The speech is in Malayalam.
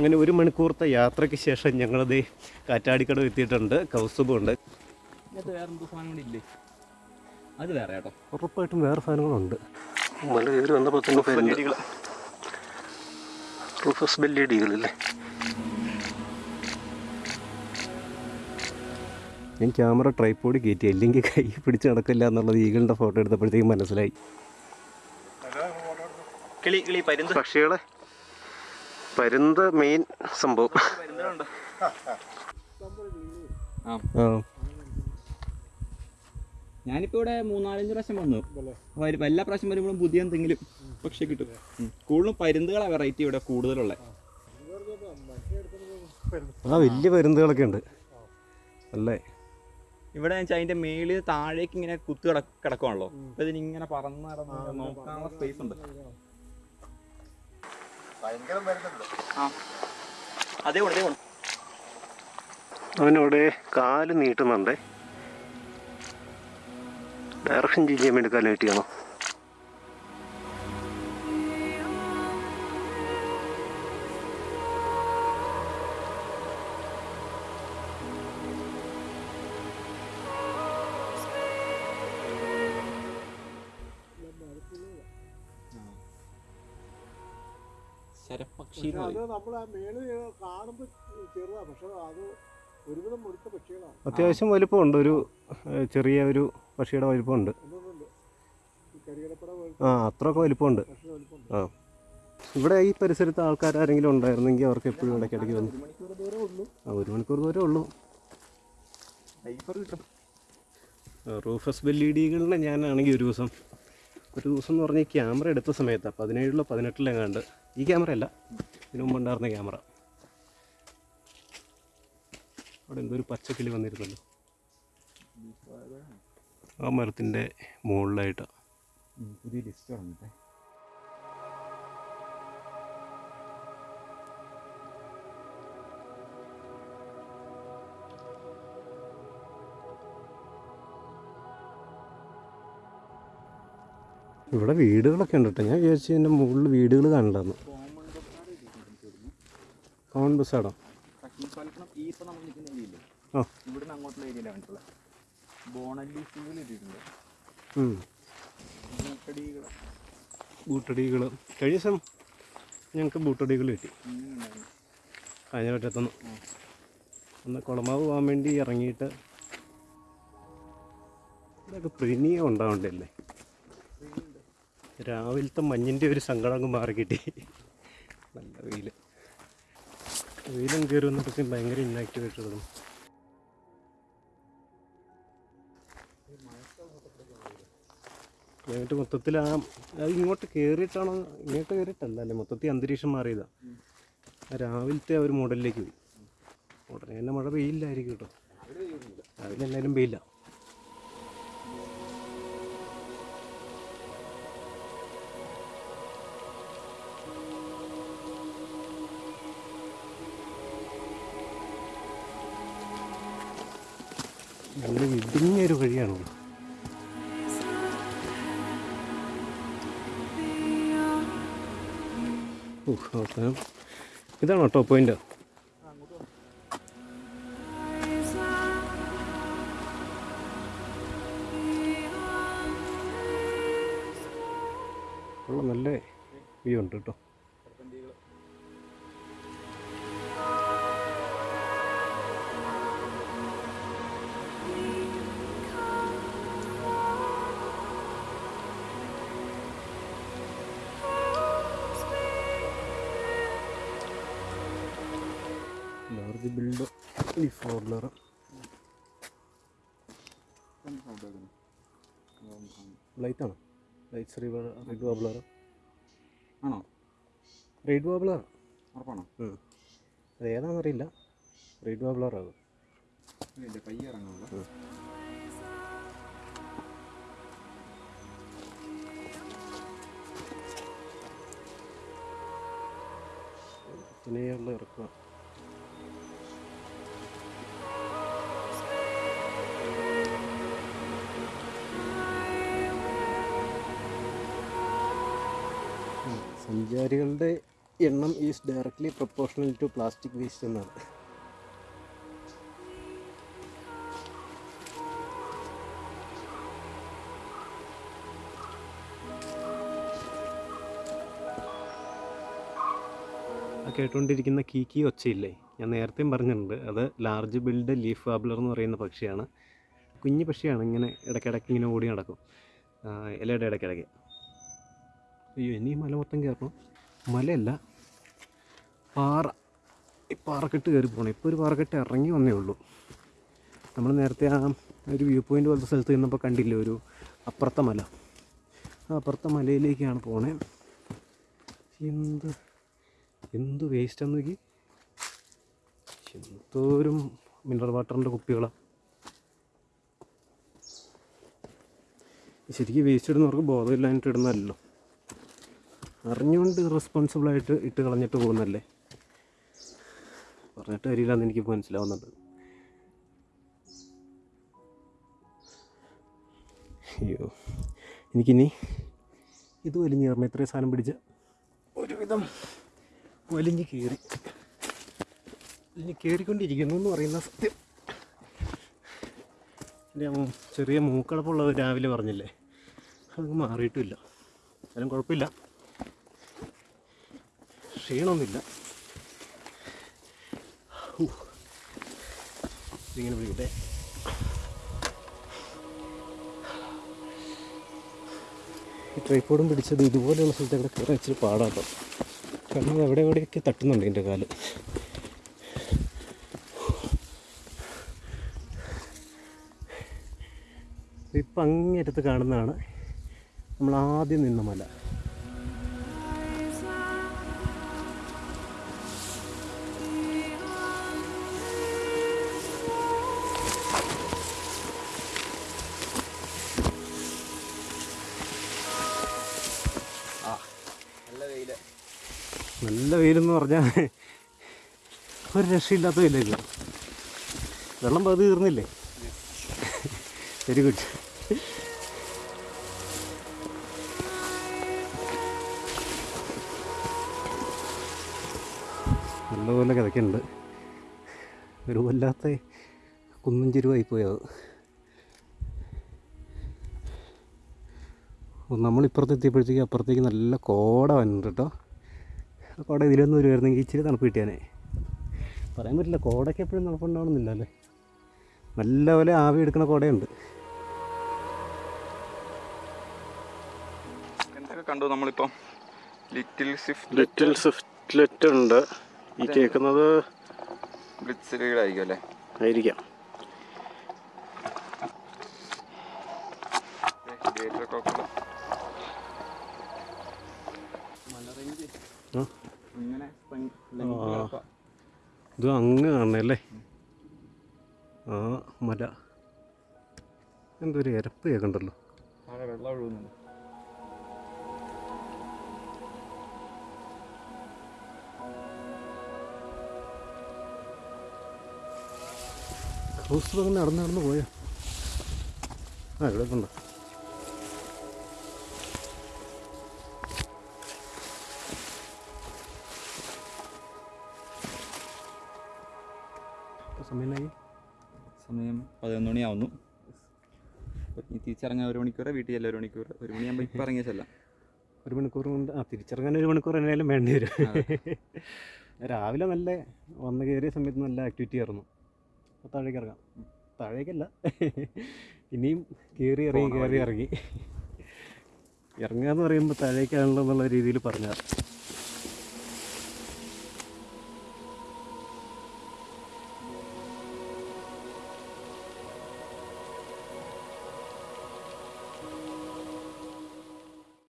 അങ്ങനെ ഒരു മണിക്കൂറത്തെ യാത്രയ്ക്ക് ശേഷം ഞങ്ങളത് കാറ്റാടിക്കടവ് എത്തിയിട്ടുണ്ട്. കൗസുബുണ്ട് അത് വേറെ കേട്ടോ. ഉറപ്പായിട്ടും വേറെ സാധനങ്ങളുണ്ട്. മല കയറി വന്നപ്പോൾ തന്നെ റൂഫസ് ബെല്ലിയടികളല്ലേ ഞാൻ ക്യാമറ ട്രൈപ്പോഡ് കയറ്റി അല്ലെങ്കിൽ കൈ പിടിച്ച് നടക്കില്ല എന്നുള്ളത് ഈഗിളിന്റെ ഫോട്ടോ എടുത്തപ്പോഴത്തേക്കും മനസ്സിലായി. കിളി കിളി പക്ഷികളെ പരുന്ത് മെയിൻ സംഭവം. ആ. ആ. ഞാനിപ്പോ ഇവിടെ മൂന്നാലഞ്ച് പ്രാവശ്യം വന്നു. എല്ലാ പ്രാവശ്യം വരുമ്പോഴും പുതിയ എന്തെങ്കിലും പക്ഷെ കിട്ടും. കൂടുതലും പരുന്തുകളാണ് വെറൈറ്റി ഇവിടെ കൂടുതലുള്ള. ആ വലിയ പരുന്തുകളൊക്കെ ഉണ്ട്. അല്ലേ? ഇവിടെ വെച്ചാൽ അതിന്റെ മേളിൽ താഴേക്ക് ഇങ്ങനെ കുത്തു കിട കിടക്കുവാണല്ലോ. അപ്പൊ ഇതിനിങ്ങനെ പറന്ന് നടന്ന് നോക്കാനുള്ള സ്പേസ് ഉണ്ട്. അവനവിടെ കാൽ നീട്ടുന്നുണ്ട്. ഡയറക്ഷൻ ചെയ്യാൻ വേണ്ടി കാൽ നീട്ടിയാണോ? ശരപക്ഷി അത് നമ്മൾ ആ മേളിൽ കാണുമ്പോൾ ചെറുതാണ് പക്ഷെ അത് ഒരുവിധം മുഴുത്ത പക്ഷികളാണ്. അത്യാവശ്യം വലിപ്പമുണ്ട്. ഒരു ചെറിയ ഒരു പക്ഷിയുടെ വലിപ്പമുണ്ട്. ആ അത്രയൊക്കെ വലിപ്പമുണ്ട്. ആ. ഇവിടെ ഈ പരിസരത്ത് ആൾക്കാർ ആരെങ്കിലും ഉണ്ടായിരുന്നെങ്കിൽ അവർക്ക് എപ്പോഴും ഇടയ്ക്ക് ഇടയ്ക്ക് വന്നു ആ ഒരു മണിക്കൂർ ദൂരമേ ഉള്ളൂ. റൂഫസ് ബെല്ലിഡികളിനെ ഞാനാണെങ്കിൽ ഒരു ദിവസം ഒരു ദിവസം എന്ന് പറഞ്ഞാൽ ക്യാമറ എടുത്ത സമയത്ത് പതിനേഴിലോ പതിനെട്ടിലോ കണ്ട് ഈ ക്യാമറ അല്ല ഇതിനു മുമ്പ് ഉണ്ടായിരുന്ന ക്യാമറ. അവിടെ എന്തോ ഒരു പച്ചക്കിളി വന്നിരുന്നല്ലോ. ആ മരത്തിന്റെ മുകളിലായിട്ട്. പുതിയ ലിസ്റ്റ് ഇവിടെ വീടുകളൊക്കെ ഉണ്ട് കേട്ടോ. ഞാൻ വിചാരിച്ചു എന്റെ മുകളിൽ വീടുകൾ കാണില്ലെന്ന് കോമൺ ബസ്സാടോ ആടോ ആ. ഇവിടുന്ന് അങ്ങോട്ടുള്ള ഏരിയയിലാണ് ബോണല്ലി ഇട്ടിട്ടുണ്ട്. ബൂട്ടടികൾ കഴിഞ്ഞ ദിവസം ഞങ്ങൾക്ക് ബൂട്ടടികൾ കിട്ടി. കാഞ്ഞപറ്റത്തുനിന്ന് ഒന്ന് കുളമാവ് പോകാൻ വേണ്ടി ഇറങ്ങിയിട്ട് ഇതൊക്കെ പ്രീമിയം ഉണ്ടാവണ്ടല്ലേ രാവിലത്തെ മഞ്ഞിന്റെ ഒരു സങ്കടം അങ്ങ് മാറി കിട്ടി. നല്ല വെയിൽ വെയിലും കയറി വന്നപ്പോഴത്തേക്കും ഭയങ്കര ഇന്നാക്റ്റീവായിട്ട് തുടങ്ങും എന്നിട്ട് മൊത്തത്തിൽ ആ അത് ഇങ്ങോട്ട് കയറിയിട്ടാണോ ഇങ്ങോട്ട് കയറിയിട്ടല്ല അല്ലേ മൊത്തത്തിൽ അന്തരീക്ഷം മാറിയതാണ് രാവിലത്തെ ആ ഒരു മോഡലിലേക്ക് പോയി. ഉടനെ തന്നെ മഴ പെയ്യില്ലായിരിക്കും കേട്ടോ. രാവിലെ എന്തായാലും പെയ്യില്ല. നല്ല ഇടുങ്ങിയൊരു വഴിയാണുള്ളത് അവസാനം ഇതാണോ ടോപ്പ് പോയിന്റ് നല്ല വ്യൂ ഉണ്ട് കേട്ടോ. ലാർജ് ബിൽഡ് ഈ ഫോർലർ ലൈറ്റാണ് ലൈറ്റ്സ് റീവ റെഡ് വാബ്ലർ ആണോ? റെഡ് വാബ്ലർ ഉറപ്പാണോ? അത് ഏതാണെന്നറിയില്ല. റെഡ് വാബ്ലർ ആകും. ഇറങ്ങാനുള്ള ഇതിനെയുള്ള ഇറക്കുക. സഞ്ചാരികളുടെ എണ്ണം is directly proportional to plastic waste എന്നാണ്. കേട്ടുകൊണ്ടിരിക്കുന്ന കീക്കി ഒച്ചയില്ലേ? ഞാൻ നേരത്തെയും പറഞ്ഞിട്ടുണ്ട് അത് ലാർജ് ബിൽഡ് ലീഫ് വാബ്ലർ എന്ന് പറയുന്ന പക്ഷിയാണ്. കുഞ്ഞു പക്ഷിയാണ് ഇങ്ങനെ ഇടയ്ക്കിടയ്ക്ക് ഇങ്ങനെ ഓടി നടക്കും. ഇലയുടെ ഇടയ്ക്കിടയ്ക്ക്. അയ്യോ ഇനി മല മൊത്തം കയറണം മലയല്ല പാറ. ഈ പാറക്കെട്ട് കയറി പോകണം ഇപ്പോൾ ഒരു പാറക്കെട്ട് ഇറങ്ങി വന്നേ ഉള്ളൂ. നമ്മൾ നേരത്തെ ആ ഒരു വ്യൂ പോയിന്റ് പോലത്തെ സ്ഥലത്ത് നിന്നപ്പോൾ കണ്ടില്ല ഒരു അപ്പുറത്തെ മല. ആ അപ്പുറത്തെ മലയിലേക്കാണ് പോണേ. എന്ത് എന്ത് വേസ്റ്റ് നോക്കി. എന്തോരം മിനറൽ വാട്ടറിന്റെ കുപ്പികളാണ് ശരിക്കും വേസ്റ്റ് ഇടുന്നവർക്ക് ബോധമില്ലാഞ്ഞിട്ട് ഇടുന്നതല്ലോ അറിഞ്ഞുകൊണ്ട് റെസ്പോൺസിബിളായിട്ട് ഇട്ട് കളഞ്ഞിട്ട് പോകുന്നല്ലേ പറഞ്ഞിട്ട് കാര്യമില്ലെന്ന് എനിക്ക് മനസ്സിലാവുന്നുണ്ട് അയ്യോ. എനിക്കിനി ഇത് വലിഞ്ഞ് കയറണം. ഇത്രയും സാധനം പിടിച്ച് ഒരുവിധം വലിഞ്ഞ് കയറി. വലിഞ്ഞ് കയറിക്കൊണ്ടിരിക്കുന്നു എന്ന് പറയുന്ന സത്യം. എന്റെ ചെറിയ മൂക്കടപ്പുള്ളത് രാവിലെ പറഞ്ഞില്ലേ? അത് മാറിയിട്ടില്ല. എന്നാലും കുഴപ്പമില്ല. ക്ഷീണമൊന്നുമില്ല. ഇങ്ങനെ പിടിക്കട്ടെ ഈ ട്രൈപ്പോഡും പിടിച്ചത് ഇതുപോലെയുള്ള സ്ഥലത്തൊക്കെ കയറാൻ ഇച്ചിരി പാടാട്ടോ കാരണം എവിടെ എവിടെയൊക്കെ തട്ടുന്നുണ്ട് എന്റെ കാൽ. ഇപ്പം അങ്ങേറ്റത്ത് കാണുന്നതാണ്. നമ്മൾ ആദ്യം നിന്ന മല. നല്ല വെയിലെന്ന് പറഞ്ഞാൽ ഒരു രക്ഷയില്ലാത്ത വെയിലേക്ക് വെള്ളം പകുതി തീർന്നില്ലേ? വെരി ഗുഡ് നല്ലപോലെ കിതയ്ക്കുന്നുണ്ട് ഒരു വല്ലാത്ത കുന്നും ചെരുവായി പോയത് നമ്മളിപ്പുറത്ത് എത്തിയപ്പോഴത്തേക്ക് അപ്പുറത്തേക്ക് നല്ല കോട വന്നിട്ടുണ്ട് കേട്ടോ. കോട ഇതിലൊന്നും വരുമായിരുന്നെങ്കിൽ ഇച്ചിരി തണുപ്പ് കിട്ടിയാനേ. പറയാൻ പറ്റില്ല കോടയ്ക്ക് എപ്പോഴും തണുപ്പുണ്ടാവണമെന്നില്ല അല്ലേ? നല്ലപോലെ ആവി എടുക്കുന്ന കോടയുണ്ട്. എന്തൊക്കെ കണ്ടു നമ്മളിപ്പം? ലിറ്റിൽ സ്വിഫ്റ്റ് ലിറ്റിൽ സ്വിഫ്റ്റ്ലെറ്റ് ഉണ്ട്. ഈ കേൾക്കുന്നത് ബ്ലിറ്റ്സിലീഡായിരിക്കും അല്ലേ? ആയിരിക്കാം. ഇത് അങ്ങ് കാണണല്ലേ ആ. മല. എന്തൊരു ഇരപ്പ് കേൾക്കണ്ടല്ലോ ഹൗസ് ക്രൂസ് നടന്ന് നടന്ന് പോയോ? ആ ഇവിടെ ഉണ്ട് സമയം പതിനൊന്ന് മണിയാവുന്നു. ഇനി തിരിച്ചിറങ്ങാൻ ഒരു മണിക്കൂർ വീട്ടിൽ ചെല്ലാം ഒരു മണിക്കൂർ ഒരു മണിയാകുമ്പോൾ ഇപ്പം ഇറങ്ങിയ ചെല്ലാം ഒരു മണിക്കൂർ കൊണ്ട് ആ തിരിച്ചിറങ്ങാൻ ഒരു മണിക്കൂർ എന്നാലും വേണ്ടി വരും. രാവിലെ നല്ല വന്ന് കയറിയ സമയത്ത് നല്ല ആക്ടിവിറ്റി ആയിരുന്നു. അപ്പോൾ താഴേക്ക് ഇറങ്ങാം. താഴേക്കല്ല. ഇനിയും കയറി ഇറങ്ങി കയറി ഇറങ്ങി. ഇറങ്ങുക എന്ന് പറയുമ്പോൾ താഴേക്കാണല്ലോ എന്നുള്ള രീതിയിൽ പറഞ്ഞാൽ